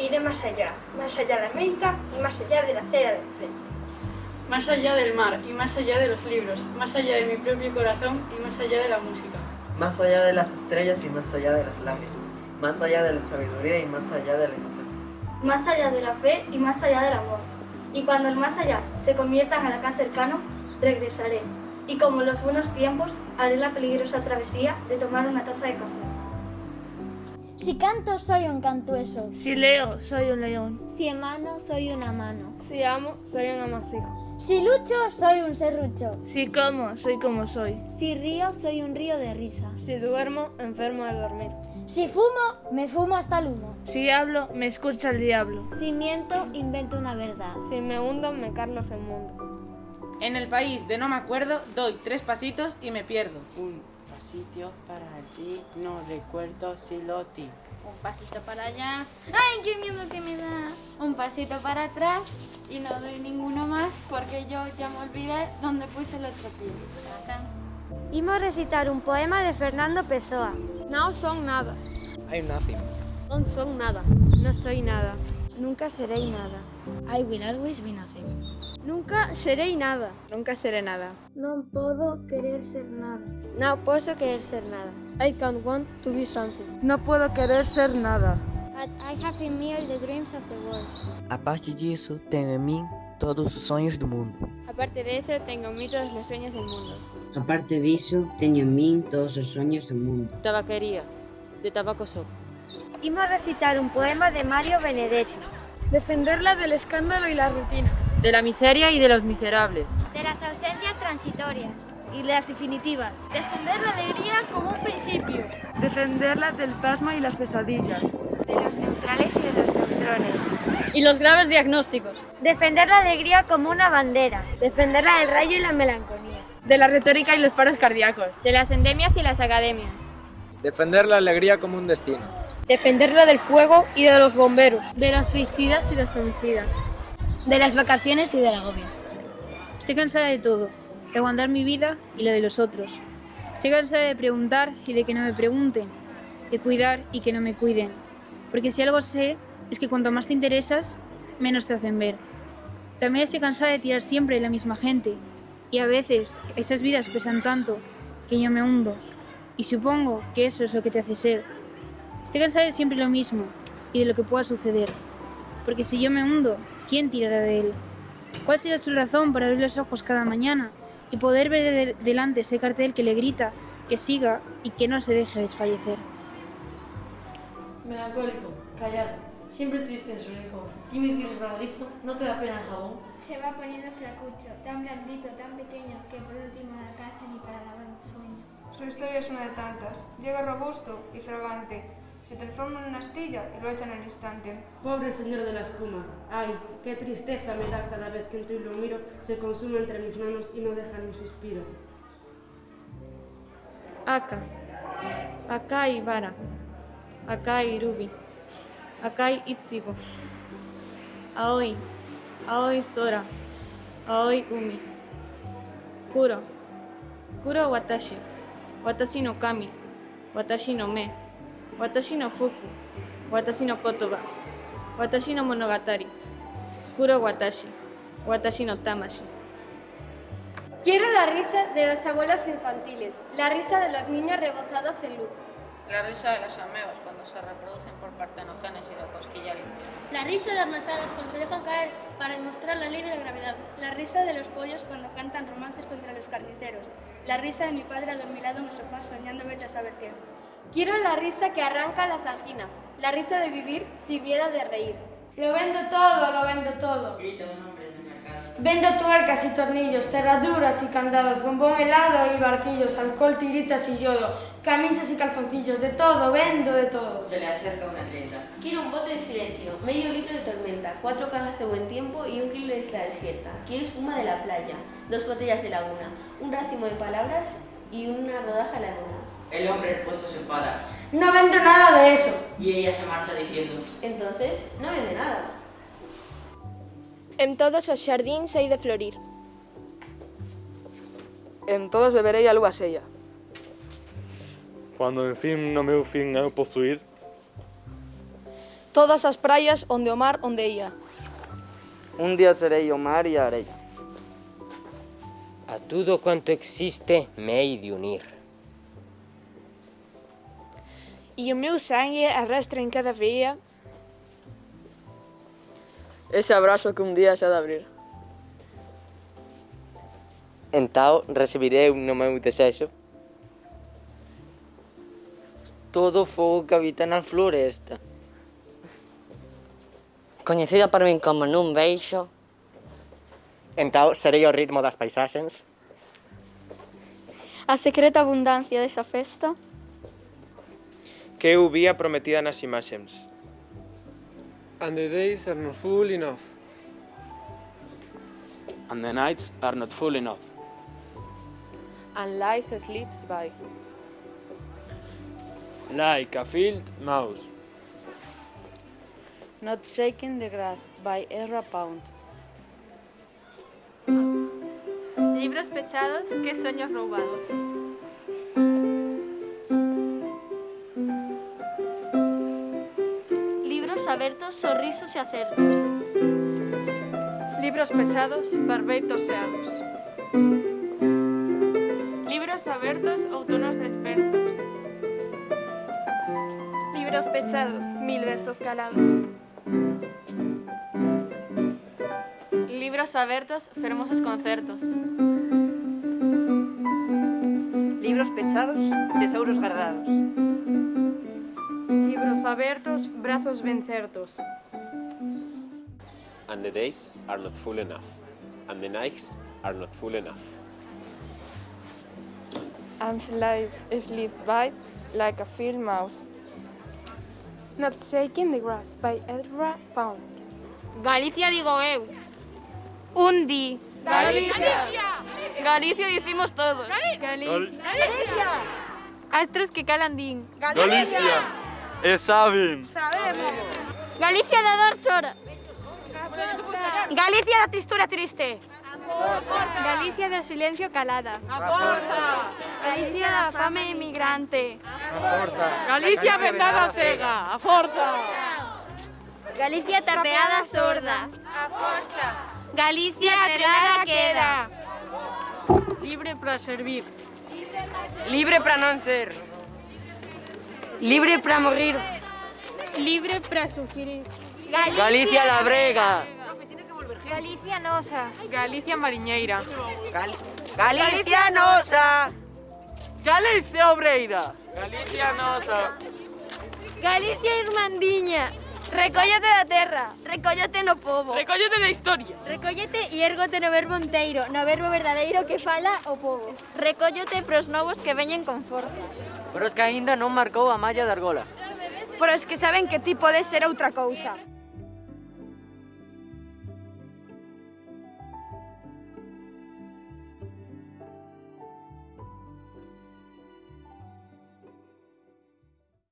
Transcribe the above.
Iré más allá, más allá de América y más allá de la acera del frente. Más allá del mar y más allá de los libros, más allá de mi propio corazón y más allá de la música. Más allá de las estrellas y más allá de las lágrimas. Más allá de la sabiduría y más allá de la inocencia. Más allá de la fe y más allá del amor. Y cuando el más allá se convierta en el acá cercano, regresaré. Y como en los buenos tiempos, haré la peligrosa travesía de tomar una taza de café. Si canto, soy un cantueso. Si leo, soy un león. Si emano, soy una mano. Si amo, soy un amasijo. Si lucho, soy un serrucho. Si como, soy como soy. Si río, soy un río de risa. Si duermo, enfermo de dormir. Si fumo, me fumo hasta el humo. Si hablo, me escucha el diablo. Si miento, invento una verdad. Si me hundo, me carlos el mundo. En el país de no me acuerdo, doy tres pasitos y me pierdo. Pasito para allí, no recuerdo si lo di. Un pasito para allá. ¡Ay, qué miedo que me da! Un pasito para atrás y no doy ninguno más porque yo ya me olvidé dónde puse el otro pie. Imos a recitar un poema de Fernando Pessoa. No son nada. I'm nothing. No son nada. No soy nada. Nunca seré nada. I will always be nothing. Nunca seré nada. Nunca seré nada. No puedo querer ser nada. No puedo querer ser nada. I can't want to be something. No puedo querer ser nada. But I have in me all the dreams of the world. A parte disso, tenho em mim todos os sonhos do mundo. Aparte de eso, tengo en mí todos los sueños del mundo. Aparte diso, teño en min todos os soños do mundo. Tabaquería, de tabaco sopa. Imos a recitar un poema de Mario Benedetti. Defenderla del escándalo y la rutina. De la miseria y de los miserables. De las ausencias transitorias. Y las definitivas. Defender la alegría como un principio. Defenderla del pasmo y las pesadillas. De los neutrales y de los neutrones. Y los graves diagnósticos. Defender la alegría como una bandera. Defenderla del rayo y la melancolía. De la retórica y los paros cardíacos. De las endemias y las academias. Defender la alegría como un destino. Defenderla del fuego y de los bomberos. De los suicidas y los homicidas. De las vacaciones y del agobio. Estoy cansada de todo, de aguantar mi vida y la de los otros. Estoy cansada de preguntar y de que no me pregunten, de cuidar y que no me cuiden. Porque si algo sé, es que cuanto más te interesas, menos te hacen ver. También estoy cansada de tirar siempre la misma gente. Y a veces esas vidas pesan tanto que yo me hundo. Y supongo que eso es lo que te hace ser. Estoy cansada de siempre lo mismo y de lo que pueda suceder. Porque si yo me hundo, ¿quién tirará de él? ¿Cuál será su razón para abrir los ojos cada mañana y poder ver de delante ese cartel que le grita que siga y que no se deje desfallecer? Melancólico, callado, siempre triste en su hijo, tímido y resbaladizo, no te da pena el jabón. Se va poniendo flacucho, tan blandito, tan pequeño, que por último no alcanza ni para lavar un sueño. Su historia es una de tantas. Llega robusto y fragante, se transforma en una astilla y lo echan al instante. Pobre señor de la espuma, ay, qué tristeza me da cada vez que entro y lo miro, se consume entre mis manos y no deja ni un suspiro. Aka, Akai Bara, Akai Ruby, Akai Ichigo, Aoi, Aoi Sora, Aoi Umi, Kuro, Kuro Watashi, Watashi no Kami, Watashi no Me, Watashi no Fuku, Watashi no Kotoba, Watashi no Monogatari, Kuro Watashi, Watashi no Tamashi. Quiero la risa de los abuelos infantiles, la risa de los niños rebozados en luz. La risa de las amebas cuando se reproducen por partenogénesis o cosquilla limpia. La risa de las manzanas cuando se dejan caer para demostrar la ley de la gravedad. La risa de los pollos cuando cantan romances contra los carniceros. La risa de mi padre al mi lado en el sofá soñando vete a saber qué. Quiero la risa que arranca las anginas, la risa de vivir sin miedo de reír. Lo vendo todo, lo vendo todo. Grita un hombre en mercado. Vendo tuercas y tornillos, cerraduras y candados, bombón helado y barquillos, alcohol, tiritas y yodo, camisas y calzoncillos, de todo, vendo de todo. Se le acerca una atleta. Quiero un bote de silencio, medio litro de tormenta, cuatro cajas de buen tiempo y un kilo de isla desierta. Quiero espuma de la playa, dos botellas de laguna, un racimo de palabras y una rodaja a la luna. El hombre expuesto se enfada. No vendo nada de eso. Y ella se marcha diciendo. Entonces, no vende nada. En todos os xardíns hai de florir. En todos beberei a lúa sella. Cuando en fin no meu fin eu posuir. Todas as praias onde o mar onde ia. Un día serei o mar e a areia. A tudo cuanto existe me hei de unir e o meu sangue arrastra em cada veia ese abrazo que un día xa de abrir. Entao, recibirei no meu desexo todo o fogo que habita na floresta. Coñecida para min como nun beixo. Entao, serei o ritmo das paisaxes. A secreta abundancia desa festa. Que eu vía prometida nas imaxens. And the days are not full enough. And the nights are not full enough. And life slips by. Like a field mouse. Not shaking the grass by Ezra Pound. Libros pechados, qué sueños robados. Sorrisos e acertos. Libros pechados, barbeitos seados. Libros abertos, outonos despertos. Libros pechados, mil versos calados. Libros abertos, fermosos concertos. Libros pechados, tesouros guardados. Abertos, brazos ben certos. And the days are not full enough. And the nights are not full enough. And life slipped by like a field mouse. Not shaking the grass by Ezra Pound. Galicia digo eu. Un di. Galicia. Galicia dicimos todos. Galicia. Astros que calan din. Galicia. E saben. Sabemos. Galicia da dor chora. Galicia da tristura triste. Galicia do silencio calada. A forza. Galicia da fame emigrante. A forza. Galicia vendada cega. A forza. Galicia tapeada sorda. A forza. Galicia atrelada queda. Libre para servir. Libre para non ser. Libre para morrir. Libre para sufrir. Galicia, Galicia la brega. Galicia nosa. Galicia mariñeira. Gal Galicia nosa. Galicia obreira. Galicia nosa. Galicia irmandiña. Recóllate da terra, recóllate no povo. Recóllate da historia. Recóllete e ergote no verbo enteiro, no verbo verdadeiro que fala o povo. Recóllete pros novos que veñen con forza. Pero es que aínda non marcou a malla de argola. Pero es que saben que ti podes ser outra cousa.